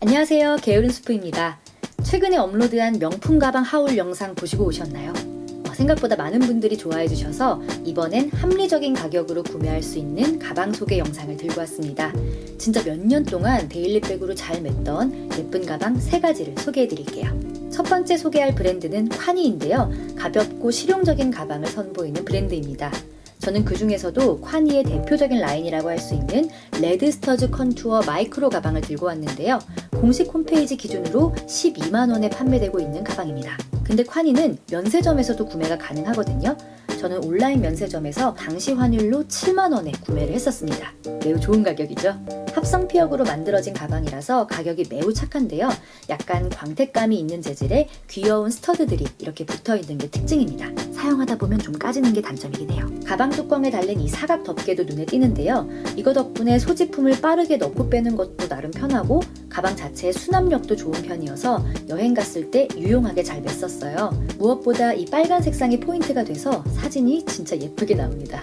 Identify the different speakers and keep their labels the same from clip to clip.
Speaker 1: 안녕하세요. 게으른 스프입니다. 최근에 업로드한 명품 가방 haul 영상 보시고 오셨나요? 어, 생각보다 많은 분들이 좋아해 주셔서 이번엔 합리적인 가격으로 구매할 수 있는 가방 소개 영상을 들고 왔습니다. 진짜 몇 년 동안 daily백으로 잘 맸던 예쁜 가방 세 가지를 소개해 드릴게요. 첫 번째 소개할 브랜드는 콰니인데요. 가볍고 실용적인 가방을 선보이는 브랜드입니다. 저는 그 중에서도 콰니의 대표적인 라인이라고 할 수 있는 레드스터즈 컨투어 마이크로 가방을 들고 왔는데요. 공식 홈페이지 기준으로 12만원에 판매되고 있는 가방입니다. 근데 콰니는 면세점에서도 구매가 가능하거든요. 저는 온라인 면세점에서 당시 환율로 7만원에 구매를 했었습니다. 매우 좋은 가격이죠. 합성 피혁으로 만들어진 가방이라서 가격이 매우 착한데요. 약간 광택감이 있는 재질의 귀여운 스터드들이 이렇게 붙어있는 게 특징입니다. 사용하다 보면 좀 까지는 게 단점이긴 해요. 가방 뚜껑에 달린 이 사각 덮개도 눈에 띄는데요. 이거 덕분에 소지품을 빠르게 넣고 빼는 것도 나름 편하고 가방 자체의 수납력도 좋은 편이어서 여행 갔을 때 유용하게 잘 맸었어요. 무엇보다 이 빨간 색상이 포인트가 돼서 사진이 진짜 예쁘게 나옵니다.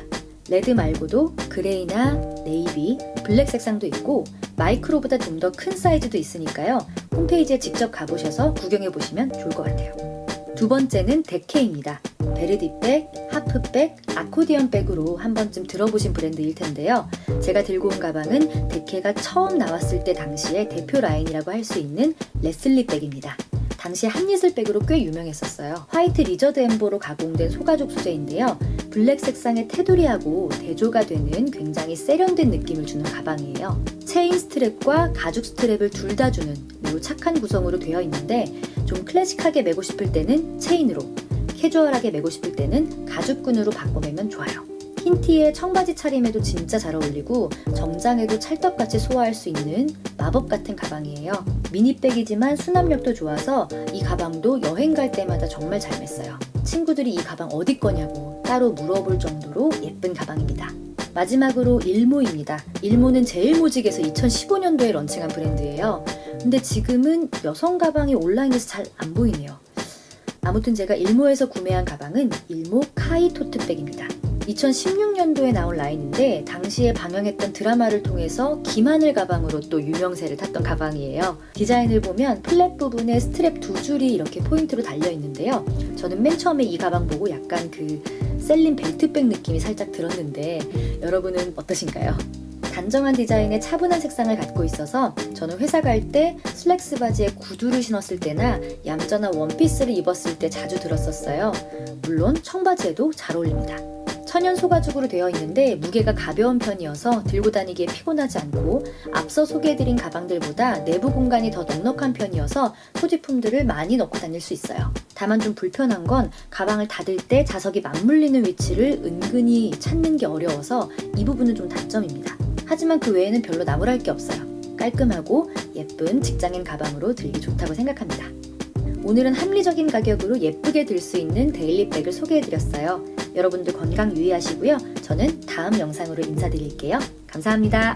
Speaker 1: 레드 말고도 그레이나 네이비, 블랙 색상도 있고 마이크로보다 좀 더 큰 사이즈도 있으니까요. 홈페이지에 직접 가보셔서 구경해 보시면 좋을 것 같아요. 두 번째는 데케입니다. 베르디백, 하프백, 아코디언 백으로 한 번쯤 들어보신 브랜드일 텐데요. 제가 들고 온 가방은 데케가 처음 나왔을 때 당시의 대표 라인이라고 할 수 있는 레슬리 백입니다. 당시 한예슬백으로 꽤 유명했었어요. 화이트 lizard embo로 가공된 소가죽 소재인데요. 블랙 색상의 테두리하고 대조가 되는 굉장히 세련된 느낌을 주는 가방이에요. 체인 스트랩과 가죽 스트랩을 둘 다 주는 매우 착한 구성으로 되어 있는데 좀 클래식하게 메고 싶을 때는 체인으로 캐주얼하게 메고 싶을 때는 가죽끈으로 바꿔매면 좋아요. 흰 티에 청바지 차림에도 진짜 잘 어울리고 정장에도 찰떡같이 소화할 수 있는 마법 같은 가방이에요. 미니백이지만 수납력도 좋아서 이 가방도 여행 갈 때마다 정말 잘 맸어요. 친구들이 이 가방 어디 거냐고 따로 물어볼 정도로 예쁜 가방입니다. 마지막으로 일모입니다. 일모는 제일모직에서 2015년도에 런칭한 브랜드예요. 근데 지금은 여성 가방이 온라인에서 잘 안 보이네요. 아무튼 제가 일모에서 구매한 가방은 일모 카이 토트백입니다. 2016년도에 나온 라인인데 당시에 방영했던 드라마를 통해서 김하늘 가방으로 또 유명세를 탔던 가방이에요. 디자인을 보면 flap 부분에 스트랩 두 줄이 이렇게 포인트로 달려 있는데요. 저는 맨 처음에 이 가방 보고 약간 그 셀린 벨트백 느낌이 살짝 들었는데 여러분은 어떠신가요? 단정한 디자인의 차분한 색상을 갖고 있어서 저는 회사 갈 때 슬랙스 바지에 구두를 신었을 때나 얌전한 원피스를 입었을 때 자주 들었었어요. 물론 청바지에도 잘 어울립니다. 천연 소가죽으로 되어 있는데 무게가 가벼운 편이어서 들고 다니기에 피곤하지 않고 앞서 소개해드린 가방들보다 내부 공간이 더 넉넉한 편이어서 소지품들을 많이 넣고 다닐 수 있어요. 다만 좀 불편한 건 가방을 닫을 때 자석이 맞물리는 위치를 은근히 찾는 게 어려워서 이 부분은 좀 단점입니다. 하지만 그 외에는 별로 나무랄 게 없어요. 깔끔하고 예쁜 직장인 가방으로 들기 좋다고 생각합니다. 오늘은 합리적인 가격으로 예쁘게 들 수 있는 데일리백을 소개해드렸어요. 여러분들 건강 유의하시고요. 저는 다음 영상으로 인사드릴게요. 감사합니다.